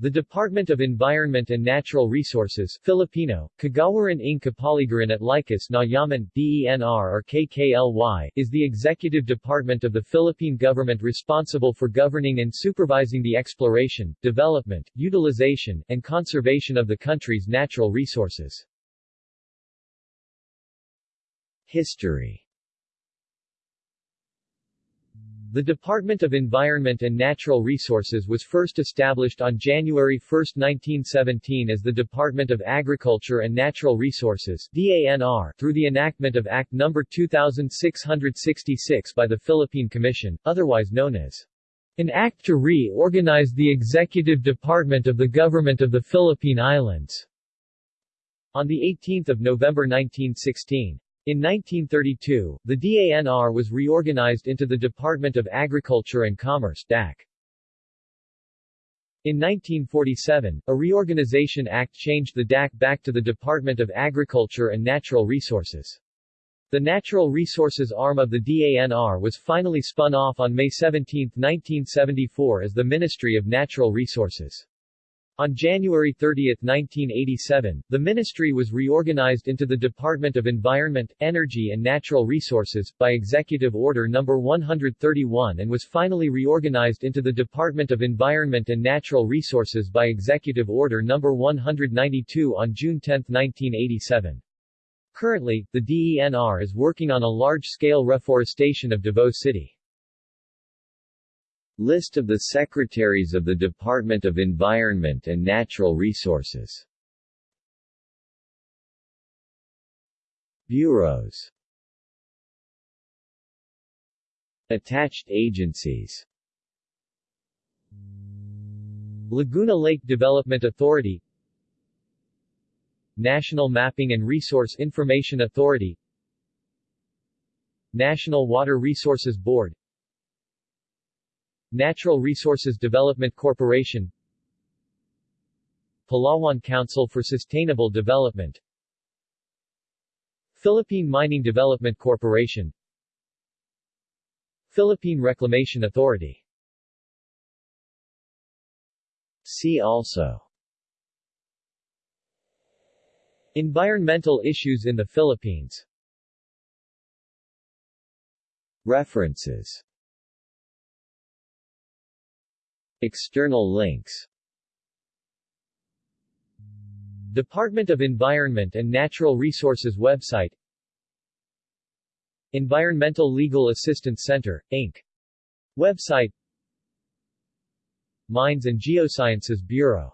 The Department of Environment and Natural Resources Filipino, Kagawaran ng Kapaligiran at Likas na Yaman DENR or KKLY, is the executive department of the Philippine government responsible for governing and supervising the exploration, development, utilization, and conservation of the country's natural resources. History The Department of Environment and Natural Resources was first established on January 1, 1917 as the Department of Agriculture and Natural Resources DANR, through the enactment of Act No. 2666 by the Philippine Commission, otherwise known as an act to reorganize the executive department of the Government of the Philippine Islands. On 18 November 1916, in 1932, the DANR was reorganized into the Department of Agriculture and Commerce DAC. In 1947, a Reorganization Act changed the DAC back to the Department of Agriculture and Natural Resources. The natural resources arm of the DANR was finally spun off on May 17, 1974 as the Ministry of Natural Resources. On January 30, 1987, the ministry was reorganized into the Department of Environment, Energy and Natural Resources, by Executive Order No. 131 and was finally reorganized into the Department of Environment and Natural Resources by Executive Order No. 192 on June 10, 1987. Currently, the DENR is working on a large-scale reforestation of Davao City. List of the Secretaries of the Department of Environment and Natural Resources. Bureaus. Attached agencies. Laguna Lake Development Authority. National Mapping and Resource Information Authority. National Water Resources Board Natural Resources Development Corporation. Palawan Council for Sustainable Development. Philippine Mining Development Corporation. Philippine Reclamation Authority. See also. Environmental issues in the Philippines. References External links. Department of Environment and Natural Resources website. Environmental Legal Assistance Center, Inc. Website. Mines and Geosciences Bureau